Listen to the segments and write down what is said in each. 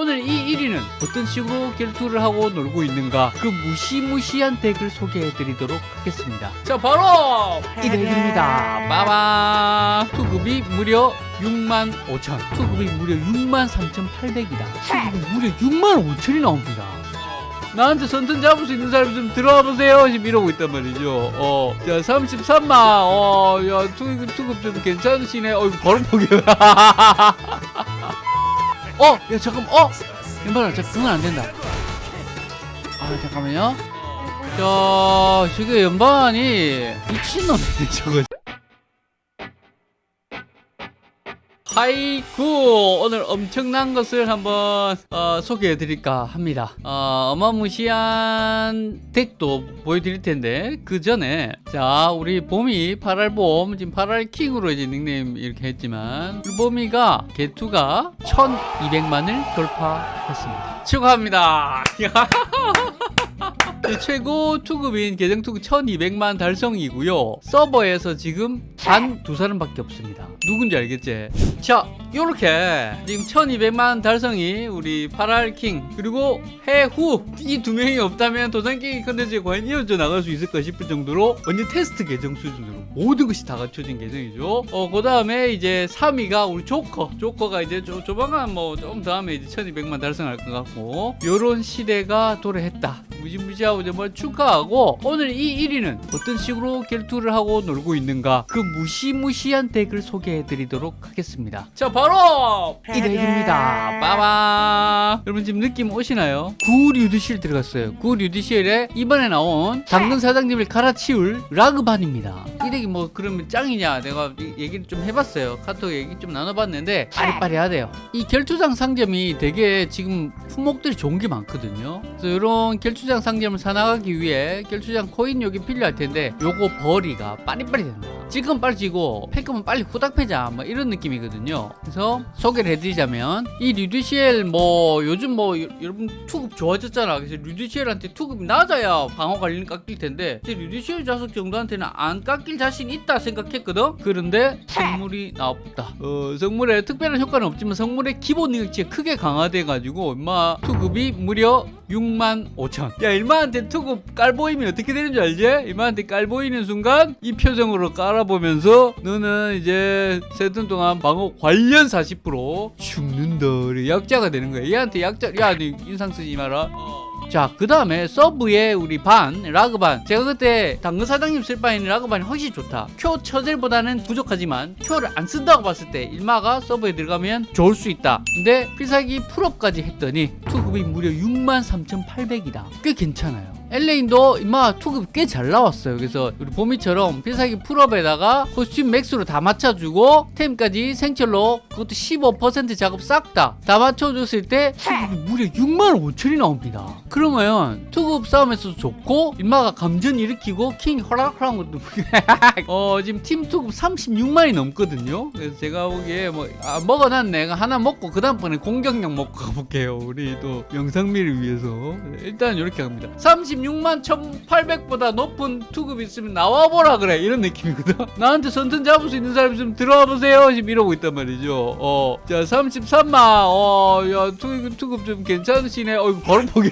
오늘 이 1위는 어떤 식으로 결투를 하고 놀고 있는가 그 무시무시한 덱을 소개해드리도록 하겠습니다 자 바로 이 덱입니다 빠밤 투급이 무려 6만 5천 투급이 무려 6만 3,800이다 투급이 무려 6만 5천이 나옵니다 나한테 선턴 잡을 수 있는 사람이 좀 들어와 보세요. 지금 이러고 있단 말이죠. 어, 자, 33만. 어, 야, 투급, 투급 좀 괜찮으시네. 어, 이거 바로 포기. 어, 야, 잠깐, 어, 왼발아, 저 그건 안 된다. 아, 잠깐만요. 자, 지금 연반이 미친놈이네, 저거. 하이쿠 오늘 엄청난 것을 한번 어, 소개해 드릴까 합니다. 어, 어마무시한 덱도 보여드릴 텐데 그 전에 자 우리 봄이 8알봄 지금 8알킹으로 이제 닉네임 이렇게 했지만 봄이가 개투가 1200만을 돌파했습니다. 축하합니다 최고 투급인 계정 투급 1200만 달성이고요. 서버에서 지금 단 두 사람밖에 없습니다. 누군지 알겠지? 자 요렇게 지금 1200만 달성이 우리 파랄킹 그리고 해후 이 두 명이 없다면 도전게임 컨텐츠에 과연 이어져 나갈 수 있을까 싶을 정도로 완전 테스트 계정 수준으로 모든 것이 다 갖춰진 계정이죠. 어 그 다음에 이제 3위가 우리 조커. 조커가 이제 조, 조만간 뭐 좀 다음에 이제 1200만 달성할 것 같고 요런 시대가 도래했다 무지무지하고 뭐 축하하고 오늘 이 1위는 어떤 식으로 결투를 하고 놀고 있는가 그 무시무시한 덱을 소개해 드리도록 하겠습니다. 자 바로 이 덱입니다. 빠밤. 여러분 지금 느낌 오시나요? 구류드실 들어갔어요. 구류드실에 이번에 나온 당근 사장님을 갈아치울 라그반입니다. 이 덱이 뭐 그러면 짱이냐? 내가 얘기를 좀 해봤어요. 카톡 얘기 좀 나눠봤는데 빠리빠리하대요. 이 결투장 상점이 되게 지금 품목들이 좋은 게 많거든요. 그래서 이런 결투장 상점을 사나가기 위해 결투장 코인 여기 필요할 텐데 요거 벌이가 빠리빠리 된다. 지금 빨리 지고 팬급은 빨리 후딱 패자. 뭐 이런 느낌이거든요. 그래서 소개를 해드리자면 이 류드시엘 뭐 요즘 뭐 여- 여러분 투급 좋아졌잖아. 그래서 류드시엘한테 투급이 낮아야 방어 관리는 깎일 텐데 제 류드시엘 자석 정도한테는 안 깎일 자신 있다 생각했거든. 그런데 성물이 나왔다. 어, 성물에 특별한 효과는 없지만 성물의 기본 능력치가 크게 강화돼 가지고 임마 투급이 무려 6만 5천 야 일마한테 투급 깔보이면 어떻게 되는 줄 알지? 일마한테 깔보이는 순간 이 표정으로 깔아보면서 너는 이제 세 턴 동안 방어 관련 40% 죽는다. 약자가 되는 거야. 얘한테 약자 야 너 인상 쓰지 마라 자, 그 다음에 서브에 우리 반, 라그반. 제가 그때 당근 사장님 쓸 바에는 라그반이 훨씬 좋다. 큐 처젤보다는 부족하지만 큐를 안 쓴다고 봤을 때 일마가 서브에 들어가면 좋을 수 있다. 근데 필살기 풀업까지 했더니 투급이 무려 63,800이다. 꽤 괜찮아요. 엘레인도 임마 투급 꽤 잘 나왔어요. 그래서 우리 보미처럼 필살기 풀업에다가 코스튬 맥스로 다 맞춰주고 템까지 생철로 그것도 15% 작업 싹 다 다 맞춰줬을 때 무려 6만 5천이 나옵니다. 그러면 투급 싸움에서도 좋고 임마가 감전 일으키고 킹 허락허락한 것도 어 지금 팀 투급 36만이 넘거든요. 그래서 제가 보기에 뭐 아, 먹어놨네. 하나 먹고 그 다음번에 공격력 먹고 가볼게요. 우리 또 영상미를 위해서 일단 이렇게 갑니다. 36만 1,800보다 높은 투급 있으면 나와보라 그래 이런 느낌이거든. 나한테 선턴 잡을 수 있는 사람이 좀 들어와 보세요. 지금 이러고 있단 말이죠. 어, 자 33만. 어, 야 투급 투급 좀 괜찮으시네. 어, 이거 바로 포기.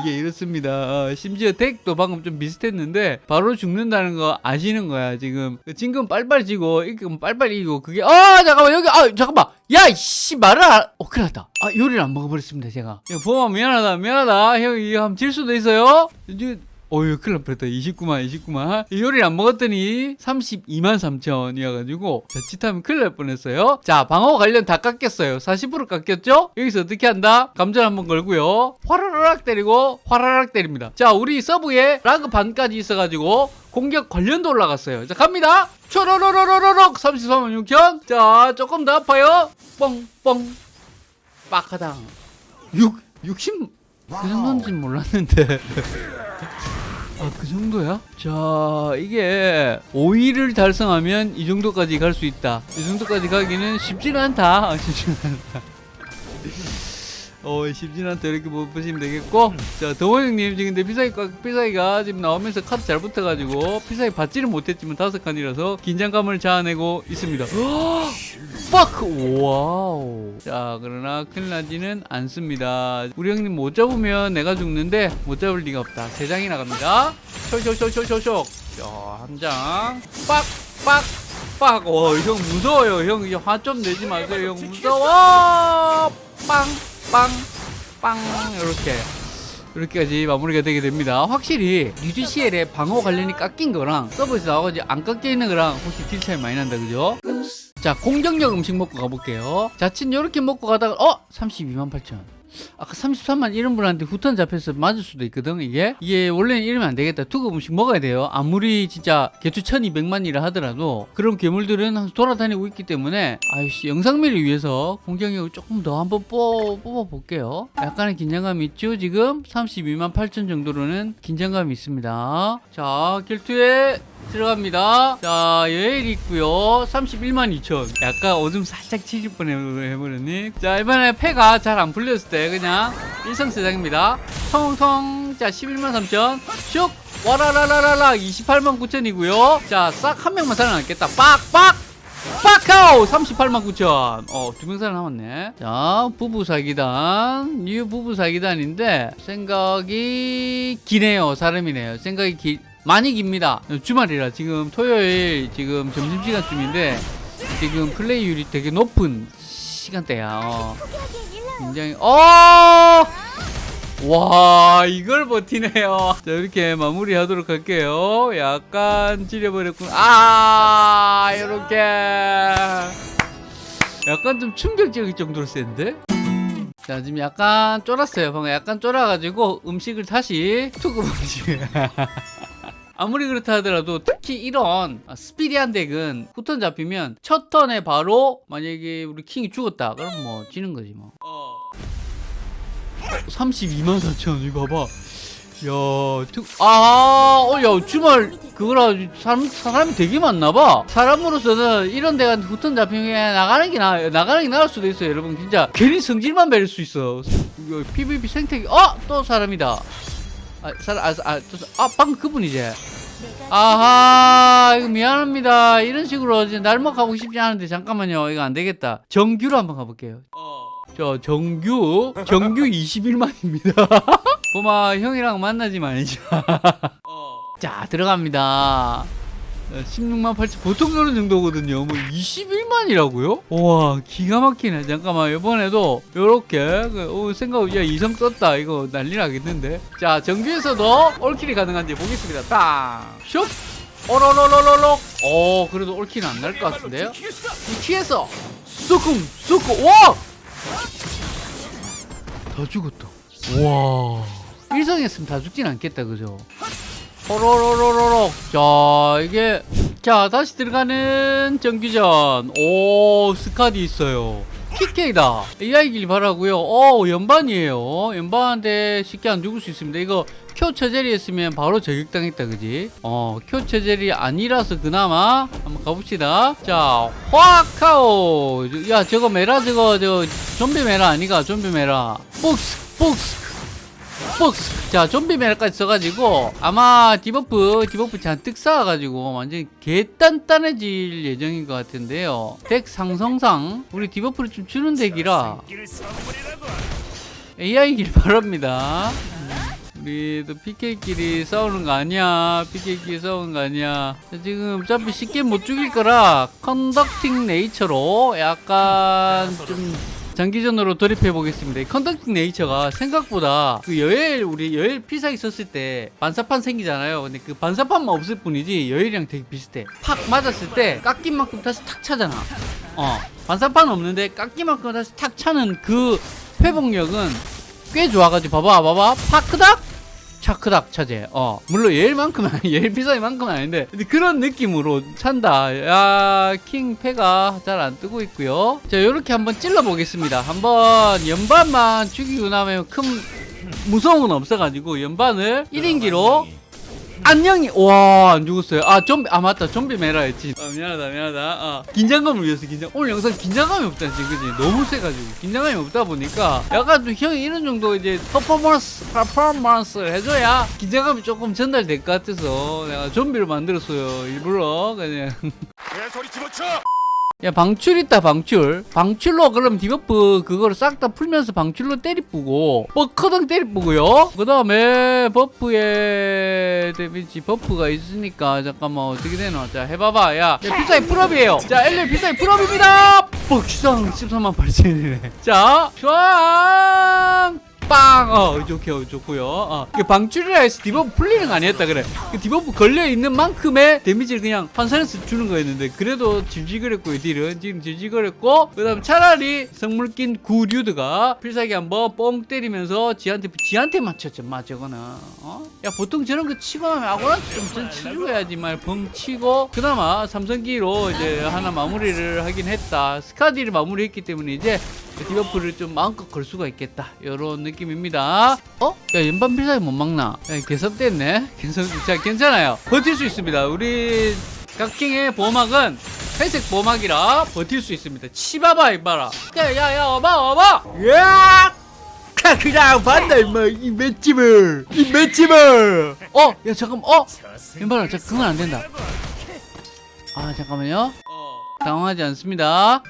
이게 이렇습니다. 어, 심지어 덱도 방금 좀 비슷했는데 바로 죽는다는 거 아시는 거야 지금. 지금 빨빨 지고 이거 빨빨 이기고 그게 아 잠깐만 여기 아 잠깐만 야씨 말을 안, 어 큰일 났다. 아 요리를 안 먹어버렸습니다 제가. 야 보마 미안하다 미안하다 형 이거 한번 질 수도 있어요. 이제 어휴 큰일 날 뻔했다 29만 29만. 이 요리를 안 먹었더니 32만 3천이어가지고 자칫하면 큰일 날 뻔했어요. 자 방어 관련 다 깎였어요. 40% 깎였죠? 여기서 어떻게 한다? 감전 한번 걸고요. 화라락 때리고 화라락 때립니다. 자 우리 서브에 라그 반까지 있어가지고 공격 관련도 올라갔어요. 자 갑니다. 초로로로로로록 33만 6천. 자 조금 더 아파요. 뻥뻥. 빡하당 6 60 그 정도인지 몰랐는데 아, 그 정도야? 자, 이게 5위를 달성하면 이 정도까지 갈 수 있다. 이 정도까지 가기는 쉽지는 않다. 아, 쉽지는 않다. 어, 심진한테 이렇게 보- 보시면 되겠고. 자, 더원 형님 지금 근데 피사기가, 피사기가 지금 나오면서 카드 잘 붙어가지고 피사기 받지는 못했지만 다섯 칸이라서 긴장감을 자아내고 있습니다. 빡! 와우. 자, 그러나 큰일 나지는 않습니다. 우리 형님 못 잡으면 내가 죽는데 못 잡을 리가 없다. 세 장이 나 갑니다. 쇼쇼쇼쇼쇼쇼. 자, 한 장. 빡! 빡! 빡! 어, 형 무서워요. 형, 이제 화좀 내지 마세요. 형 무서워! 빵! 빵! 빵! 이렇게. 이렇게까지 마무리가 되게 됩니다. 확실히 UGCL의 방어 관련이 깎인 거랑 서브에서 나와가지고 안 깎여 있는 거랑 혹시 딜 차이 많이 난다, 그죠? 자, 공격력 음식 먹고 가볼게요. 자칫 이렇게 먹고 가다가, 어? 32만 8천. 아까 33만 이런 분한테 후턴 잡혀서 맞을 수도 있거든, 이게. 이게 원래는 이러면 안 되겠다. 투급 음식 먹어야 돼요. 아무리 진짜 개투 1200만이라 하더라도 그런 괴물들은 항상 돌아다니고 있기 때문에, 아이씨, 영상미를 위해서 공격력을 조금 더 한번 뽑, 뽑아볼게요. 약간의 긴장감이 있죠, 지금? 32만 8천 정도로는 긴장감이 있습니다. 자, 결투에 들어갑니다. 자, 여엘 있고요. 31만 2천. 약간 오줌 살짝 지릴 뻔 해버렸니? 자, 이번에 패가 잘 안 풀렸을 때 그냥 일성세상입니다. 통통. 자, 11만 3천. 슉. 와라라라라라 28만 9천이고요. 자, 싹 한 명만 살아남겠다. 빡빡. 빡카오 38만 9천 어, 두 명 살아남았네 자 부부 사기단 뉴 부부 사기단인데 생각이 기네요 사람이네요 생각이 기, 많이 깁니다 주말이라 지금 토요일 지금 점심시간쯤인데 지금 플레이율이 되게 높은 시간대야 어. 굉장히 어! 와 이걸 버티네요. 자 이렇게 마무리하도록 할게요. 약간 찌려버렸군. 아 이렇게. 약간 좀 충격적일 정도로 센데? 자 지금 약간 쫄았어요. 방금 약간 쫄아가지고 음식을 다시 투급 음식 아무리 그렇다 하더라도 특히 이런 스피디한 덱은 후턴 잡히면 첫 턴에 바로 만약에 우리 킹이 죽었다 그럼 뭐 지는 거지 뭐 32만 4천 이거 봐봐 야, 특, 아, 어, 야, 주말, 그거라, 사람, 사람이 되게 많나봐. 사람으로서는 이런 데가 후턴 잡히면 나가는 게 나, 나가는 게 나을 수도 있어요, 여러분. 진짜, 괜히 성질만 배릴 수 있어. PVP 생태계, 어! 또 사람이다. 아, 사람, 아, 아, 아, 방금 그분이지. 아하, 이거 미안합니다. 이런 식으로 이제 날먹하고 싶지 않은데, 잠깐만요. 이거 안 되겠다. 정규로 한번 가볼게요. 저 정규 정규 21만입니다. 보마 형이랑 만나지 말자. 자 들어갑니다. 16만 8천 보통 이런 정도거든요. 뭐 21만이라고요? 와 기가 막히네. 잠깐만 이번에도 요렇게 그, 어, 생각 야 이성 썼다 이거 난리 나겠는데. 자 정규에서도 올킬이 가능한지 보겠습니다. 딱 슉. 오로로로로록. 어 그래도 올킬은 안 날 것 같은데요? 이 키에서 쑥쿵 쑥쿵 와! 다 죽었다. 와. 일성했으면 다 죽진 않겠다, 그죠? 호로로로로록. 자, 이게. 자, 다시 들어가는 정규전. 오, 스카디 있어요. PK다. AI길 바라고요 오, 연반이에요. 연반한테 쉽게 안 죽을 수 있습니다. 이거 큐 처젤이 했으면 바로 저격당했다, 그지? 어, 큐 처젤이 아니라서 그나마 한번 가봅시다. 자, 화카오. 야, 저거 메라, 저거, 저, 좀비 메라 아니가? 좀비 메라. 복스, 복스. 복스. 자, 좀비 메라까지 써가지고, 아마 디버프, 디버프 잔뜩 쌓아가지고, 완전히 개단단해질 예정인 것 같은데요. 덱 상성상, 우리 디버프를 좀 주는 덱이라, AI길 바랍니다. 우리도 PK끼리 싸우는 거 아니야. PK끼리 싸우는 거 아니야. 자, 지금 어차피 쉽게 못 죽일 거라 컨덕팅 네이처로 약간 좀 장기전으로 돌입해 보겠습니다. 이 컨덕팅 네이처가 생각보다 그 여엘 우리 여엘 피사 있었을 때 반사판 생기잖아요. 근데 그 반사판만 없을 뿐이지 여엘이랑 되게 비슷해. 팍 맞았을 때 깎인 만큼 다시 탁 차잖아. 어 반사판 없는데 깎인 만큼 다시 탁 차는 그 회복력은 꽤 좋아가지고 봐봐 봐봐 파크닥 차크닥 차제. 어. 물론 예일만큼은 예일 비싸이만큼은 아닌데 그런 느낌으로 찬다. 야 킹 패가 잘 안 뜨고 있고요. 자 요렇게 한번 찔러 보겠습니다. 한번 연반만 죽이고 나면 큰 무서운 건 없어가지고 연반을 1인기로 안녕히 와 안 죽었어요? 아 좀비 아 맞다. 좀비 메라 했지. 아 미안하다 미안하다. 아, 긴장감을 위해서 긴장 오늘 영상 긴장감이 없다 지금 그지? 너무 세가지고. 긴장감이 없다 보니까 약간 좀 형이 이런 정도 이제 퍼포먼스 퍼포먼스를 해줘야 긴장감이 조금 전달될 것 같아서 내가 좀비를 만들었어요 일부러. 그냥. 내 소리 집어쳐! 야 방출 있다 방출. 방출로 그럼 디버프 그거를 싹 다 풀면서 방출로 때리뿌고 뻐커덩 때리뿌고요? 그 다음에 버프에 데미지 버프가 있으니까 잠깐만 어떻게 되나 자 해봐봐. 야, 야 피사이 풀업이에요. 자 엘리 피사이 풀업입니다. 뻑상 13만 8천이네. 자 슈앙 빵! 어, 좋고요, 좋고요. 어. 그 방출이라 해서 디버프 풀리는 거 아니었다, 그래. 그 디버프 걸려있는 만큼의 데미지를 그냥 환산해서 주는 거였는데, 그래도 질질거렸고요, 딜은. 지금 질질거렸고, 그 다음 차라리 성물 낀 구류드가 필살기 한번 뻥 때리면서 지한테, 지한테 맞췄죠, 마, 저거는. 어? 야, 보통 저런 거 치고 나면 아무나 좀전 치고 해야지, 말, 벙 치고, 그나마 삼성기로 이제 하나 마무리를 하긴 했다. 스카디를 마무리했기 때문에 이제 디버프를 좀 마음껏 걸 수가 있겠다. 이런 느낌 입니다. 어? 야, 연반 필살기 못 막나? 야, 개섭됐네. 개섭, 자, 괜찮아요. 버틸 수 있습니다. 우리 각킹의 보호막은 회색 보호막이라 버틸 수 있습니다. 치봐봐, 이봐라. 야, 야, 야, 어봐, 어봐! 야! 그냥 봤다, 임마. 이 맷집을. 이 맷집을. 어? 야, 잠깐, 어? 연반아, 잠깐, 그건 안 된다. 아, 잠깐만요. 당황하지 않습니다.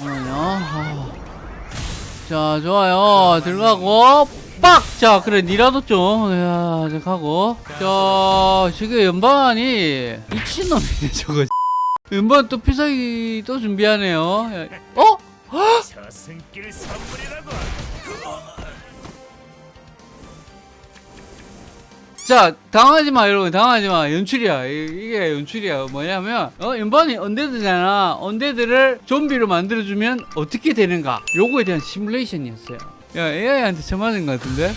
잠깐만요. 아. 자 좋아요 들어가고 빡! 자 그래 니라도 좀 야, 자 가고 자 지금 연방이 미친놈이네 저거 연방 또 피사기 또 준비하네요 야, 어? 자 당하지 마 여러분. 당하지 마. 연출이야. 이- 이게 연출이야. 뭐냐면 어 연반이 언데드잖아. 언데드를 좀비로 만들어주면 어떻게 되는가. 요거에 대한 시뮬레이션이었어요. 야 AI한테 쳐맞은 것 같은데?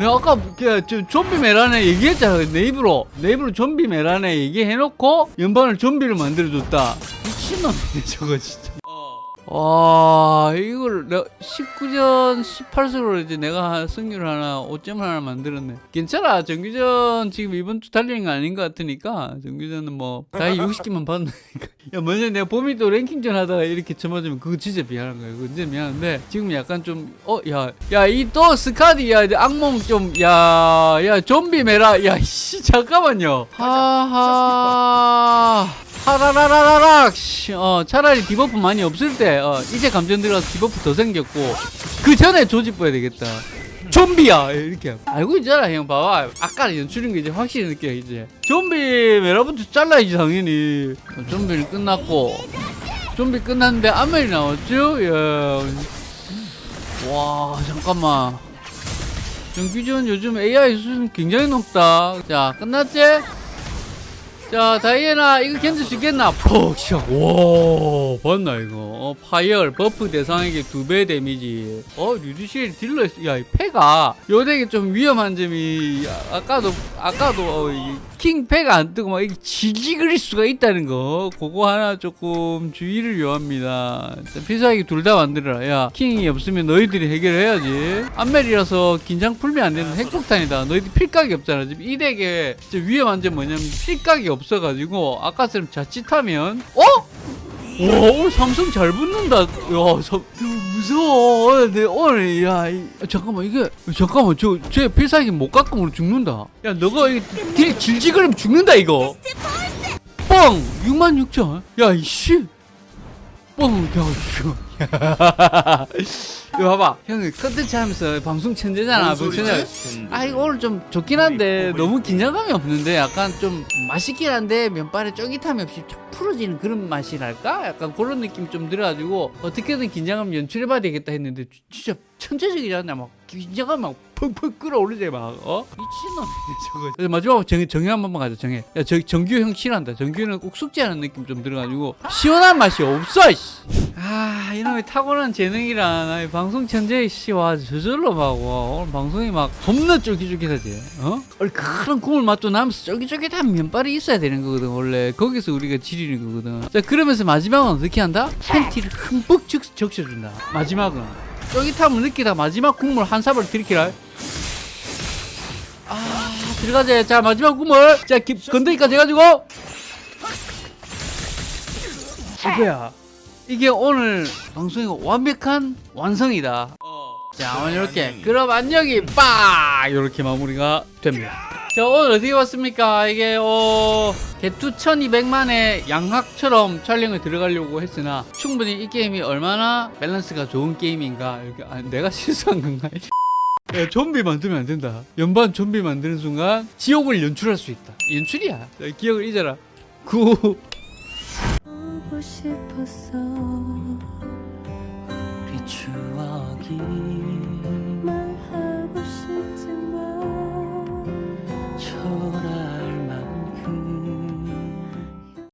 야, 아까 그, 저, 좀비 메란에 얘기했잖아. 내 입으로. 내 입으로 좀비 메란에 얘기해놓고 연반을 좀비로 만들어줬다. 미친놈이네 저거 진짜 와 이걸 내가 19전 18승으로 이제 내가 승률 하나 5점 하나 만들었네. 괜찮아. 정규전 지금 이번 주 달리는 거 아닌 것 같으니까 정규전은 뭐 다이 60개만 받는다니까. 야 먼저 내가 봄이 또 랭킹전 하다가 이렇게 쳐맞으면 그거 진짜 미안한 거야. 그거 진짜 미안한데 지금 약간 좀 어 야 야 이 또 스카디 야 이제 악몽 좀 야 야 좀비 메라. 야씨 잠깐만요. 하하 하라라라라락. 씨, 어 차라리 디버프 많이 없을 때 어, 이제 감전 들어가서 디버프 더 생겼고 그 전에 조져 봐야 되겠다. 좀비야! 이렇게 알고 있잖아 형 봐봐. 아까 연출인 거 이제 확실히 느껴 이제. 좀비 메라부터 잘라야지 당연히. 어, 좀비는 끝났고. 좀비 끝났는데 아멜이 나왔죠? 야와 잠깐만. 정규전 요즘 AI 수준 굉장히 높다. 자 끝났지? 자 다이애나 이거 견딜 수 있겠나? 퍽 샤. 와 봤나 이거? 어, 파이얼 버프 대상에게 두 배 데미지. 어 류디실 딜러 야이 패가 요 덱이 좀 위험한 점이 아, 아까도 아까도 어, 이킹 패가 안 뜨고 막 이게 지지그릴 수가 있다는 거. 그거 하나 조금 주의를 요합니다. 자, 필살기 둘 다 만들어라. 야 킹이 없으면 너희들이 해결해야지. 안멜이라서 긴장 풀면 안 되는 핵폭탄이다. 너희들 필각이 없잖아. 지금 이 덱에 진짜 위험한 점 뭐냐면 필각이 없 어가지고 아까처럼 자칫하면 어? 와 오늘 삼성 잘 붙는다. 야 저, 무서워. 오늘 내 오늘 야 이, 잠깐만 이게 잠깐만 저제 필살기 못 깎으면 죽는다. 야 너가 이딜 질질거리면 죽는다 이거. 뻥! 6만 6천. 야 이씨. 뻥야 이거 이거 봐봐. 형이 컨텐츠 하면서 방송 천재잖아 방송 천재. 아 이거 오늘 좀 좋긴 한데 너무 긴장감이 없는데 약간 좀 맛있긴 한데 면발에 쫄깃함이 없이 쫙 풀어지는 그런 맛이랄까? 약간 그런 느낌 좀 들어가지고 어떻게든 긴장감 연출해봐야 되겠다 했는데 주- 진짜 천재적이잖아 막 긴장감 막 펑펑 끌어올리지 막 어? 미친놈이네 저거. 마지막으로 정, 정해 한 번만 가자 정해. 야 저, 정규 형 싫어한다. 정규는 꼭 숙제하는 느낌 좀 들어가지고 시원한 맛이 없어. 아 이놈의 타고난 재능이란 아이 방송 천재 씨와 저절로 막 와, 오늘 방송이 막 겁나 쫄깃쫄깃하지. 어? 원래 그런 국물 맛도 나면서 쫄깃쫄깃한 면발이 있어야 되는 거거든 원래. 거기서 우리가 지리는 거거든. 자 그러면서 마지막은 어떻게 한다? 팬티를 흠뻑 적, 적셔준다. 마지막은. 쫄깃함을 느끼다 마지막 국물 한 사발 들이키라. 아 들어가자. 자 마지막 구물. 자 기, 건더기까지 해가지고. 이거야 이게 오늘 방송의 완벽한 완성이다. 자 오늘 이렇게 그럼 안녕히 빠! 이렇게 마무리가 됩니다. 자 오늘 어떻게 봤습니까? 이게 어 개투 1200만의 양학처럼 촬영을 들어가려고 했으나 충분히 이 게임이 얼마나 밸런스가 좋은 게임인가 이렇게 아, 내가 실수한 건가? 야, 좀비 만들면 안 된다. 연반 좀비 만드는 순간 지옥을 연출할 수 있다. 연출이야. 자, 기억을 잊어라. 구 보고 싶었어. 우리 추억이